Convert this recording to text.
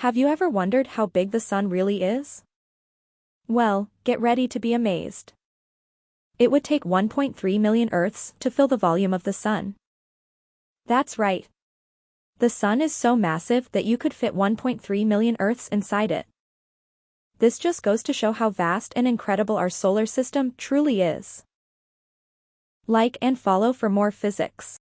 Have you ever wondered how big the sun really is? Well, get ready to be amazed. It would take 1.3 million Earths to fill the volume of the sun. That's right. The sun is so massive that you could fit 1.3 million Earths inside it. This just goes to show how vast and incredible our solar system truly is. Like and follow for more physics.